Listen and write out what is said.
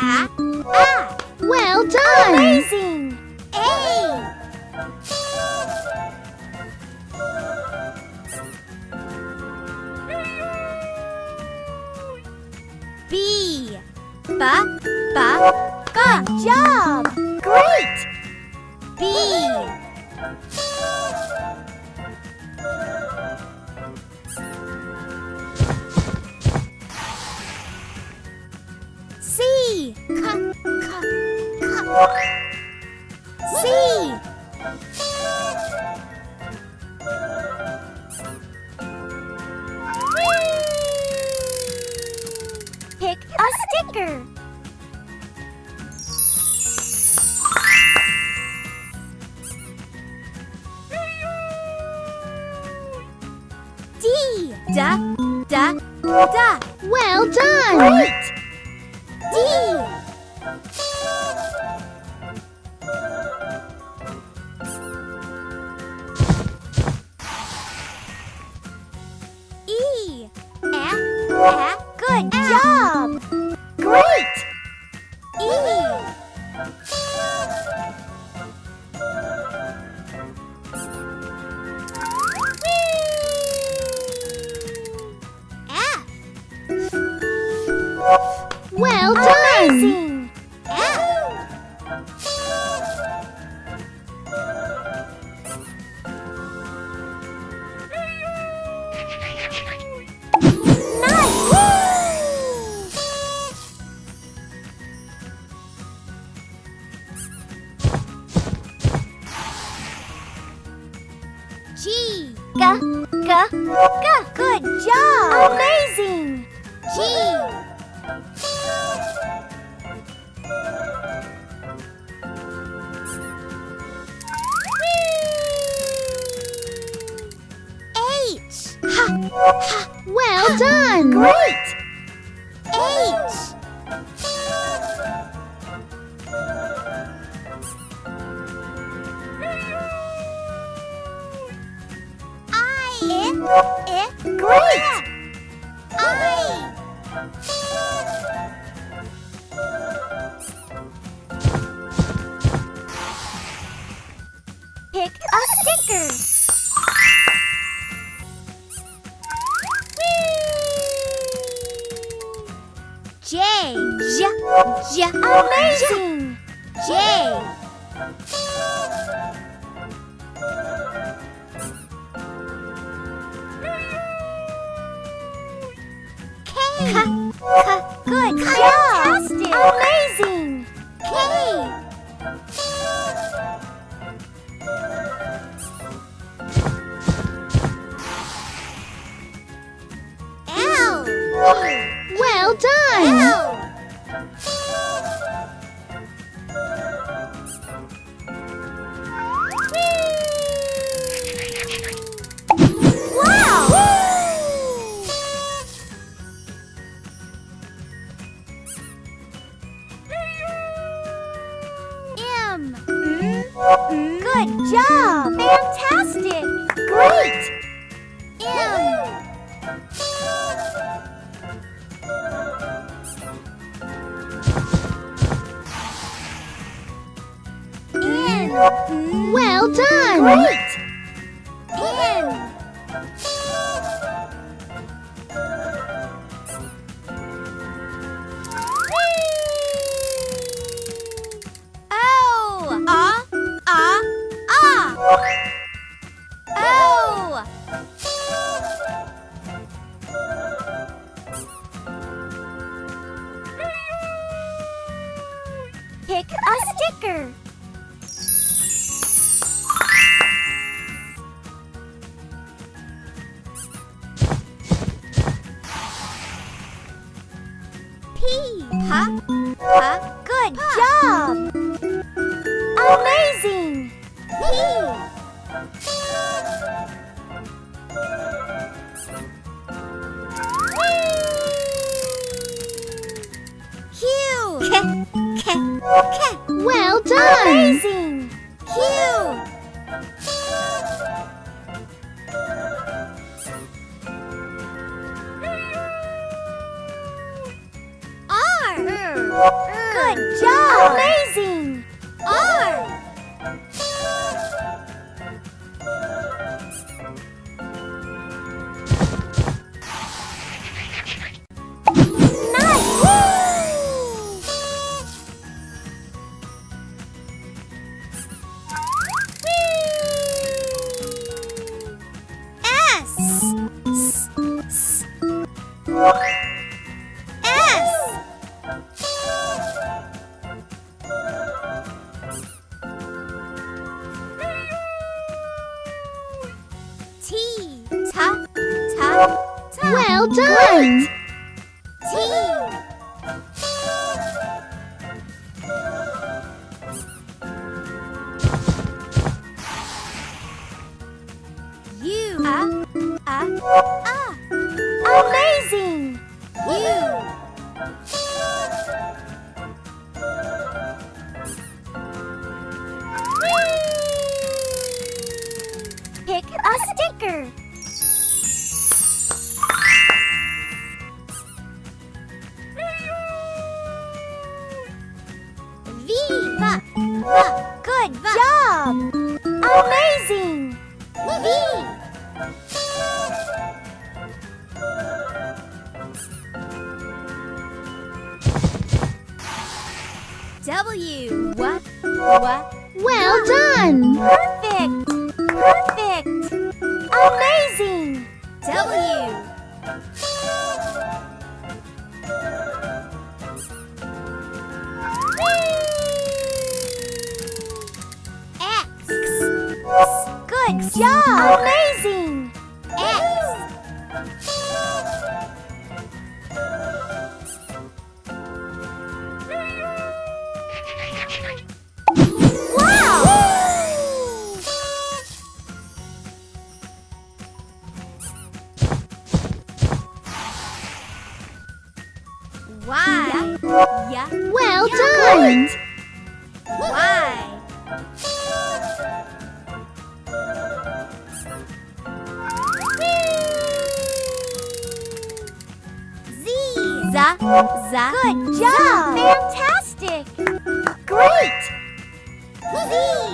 A, A. Well done! Amazing! A. B. B, B, B. Job! Great! A sticker. D. Da, da, da. Well done! Great! D. E. A. A. Good ah. job! Well done! Amazing! Nice! G. G. G. G. Good job! Amazing! G. H. Ha. Ha. Well done! Great! H. I. I. Great! Pick a oh, sticker. J. J. J. Amazing. J. K. K. Good job. Amazing. Good job! Fantastic! Great! M. N. Well done! Great! Pick a sticker. P. Ha. Ha. Good job. Well done! Amazing. Q. R. Good job! Amazing! R. Well done. T. Good job. Amazing. V. W. What? What? Well done. Perfect. Perfect. Amazing. W. job. Amazing. X. Wow! Yeah. Well Yeah, done. Za. Good job. Fantastic. Great. Z.